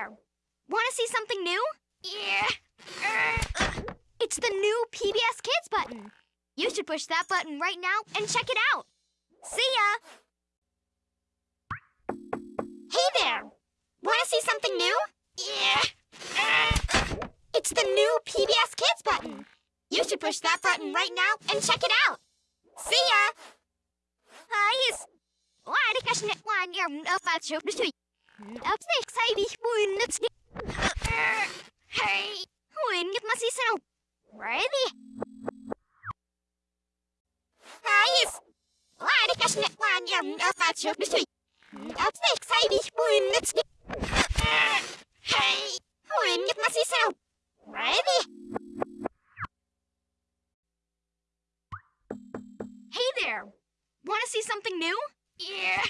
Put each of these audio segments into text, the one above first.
there! Want to see something new? Yeah. It's the new PBS Kids button. You should push that button right now and check it out. See ya! Hey there! Want to see something new? Yeah. It's the new PBS Kids button. You should push that button right now and check it out. See ya! Ayos! Why the cash net one year about you? Up next, I be one that's Hey! When get masisaraw? Ready? Ah, Ayos! Why the cash net one year about you? Up next, I be one that's Hey! When get masisaraw? Ready? Hey there! Want to see something new? Yeah.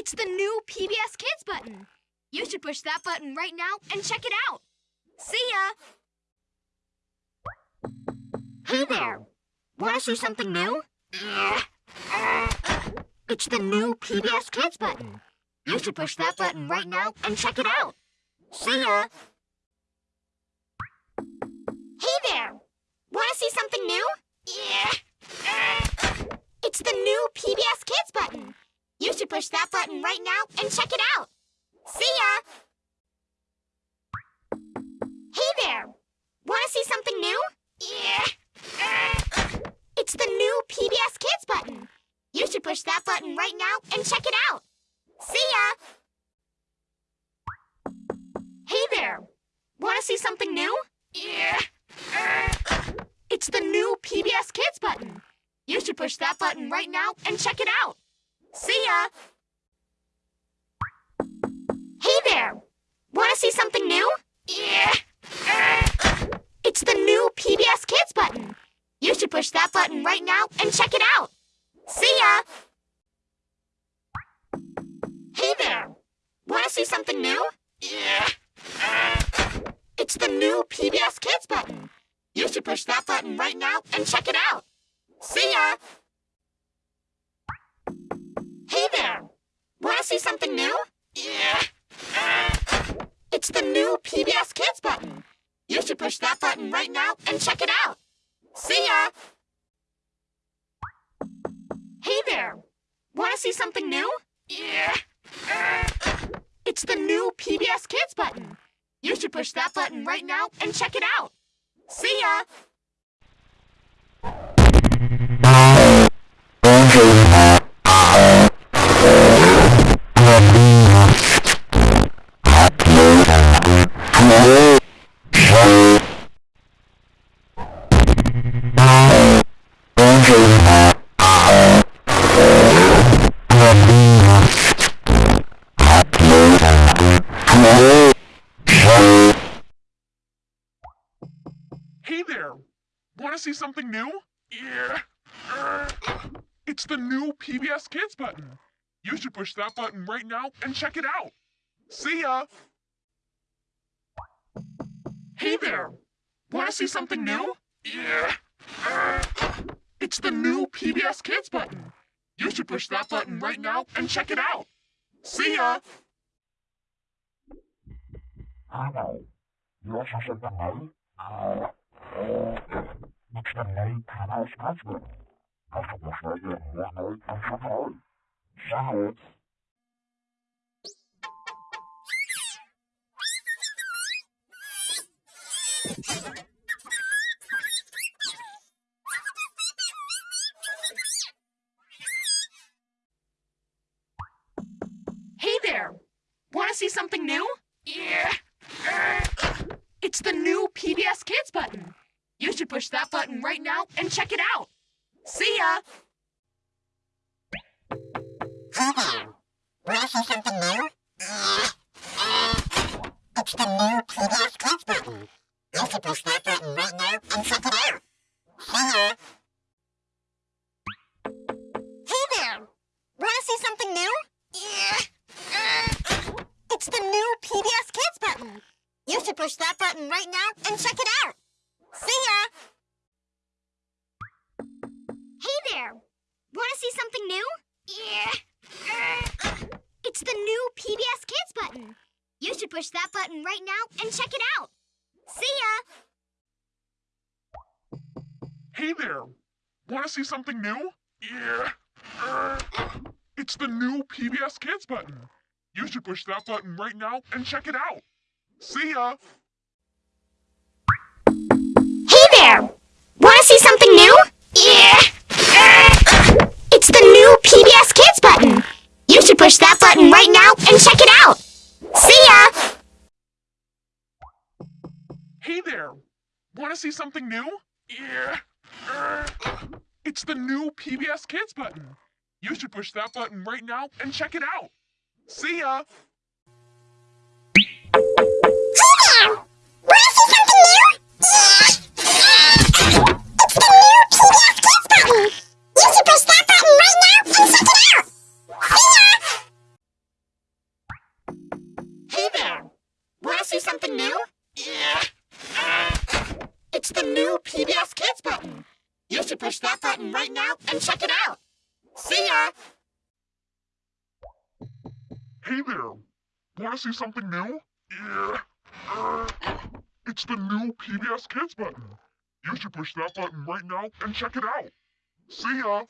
It's the new PBS Kids button. You should push that button right now and check it out. See ya! Hey there! Want to see something new? It's the new PBS Kids button. You should push that button right now and check it out. See ya! Hey there! Want to see something new? Yeah. It's the new PBS Kids should push that button right now and check it out. See ya! Hey there! Want to see something new? Yeah. It's the new PBS Kids button. You should push that button right now and check it out. See ya! Hey there! Want to see something new? Yeah. It's the new PBS Kids button. You should push that button right now and check it out. See ya! Hey there! Want to see something new? Yeah. It's the new PBS Kids button. You should push that button right now and check it out. See ya! Hey there! Want to see something new? Yeah. It's the new PBS Kids button. You should push that button right now and check it out. See ya! Hey there! Want to see something new? Yeah. It's the new PBS Kids button. You should push that button right now and check it out. See ya! Hey there! Want to see something new? Yeah. It's the new PBS Kids button. You should push that button right now and check it out. See ya! Hey there! Want to see something new? Yeah. Er, it's the new PBS Kids button. You should push that button right now and check it out. See ya! Hey there! Want to see something new? Yeah. It's the new PBS Kids button. You should push that button right now and check it out. See ya! Hello. You want something new? Uh, it's the new PBS Kids button. You should push that button right now and check it out. See ya! See something new? Yeah. It's the new PBS Kids button. You should push that button right now and check it out. See ya! Hey there! Want to see something new? It's the new PBS Kids button. You should push that button right now and check it out. See ya! Should push that button right now and check it out. See ya! Hey there! Want to see something new? Yeah. It's the new PBS Kids button. You should push that button right now and check it out. See ya! Hey there! Want to see something new? Yeah. Uh, it's the new PBS Kids button. You should push that button right now and check it out. See ya! Hey there! Want to see something new? Yeah! It's the new PBS Kids button. You should push that button right now and check it out. See ya! Hey there! Want to see something new? Yeah. Uh, it's the new PBS Kids button. You should push that button right now and check it out. See ya! See something new? Yeah! It's the new PBS Kids button. You should push that button right now and check it out. See ya! Hey there! Want to see something new? Yeah. It's the new PBS Kids button. You should push that button right now and check it out. See ya!